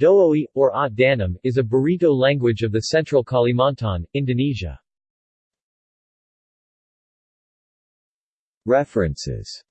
Dooi, or At Danum, is a Burrito language of the central Kalimantan, Indonesia. References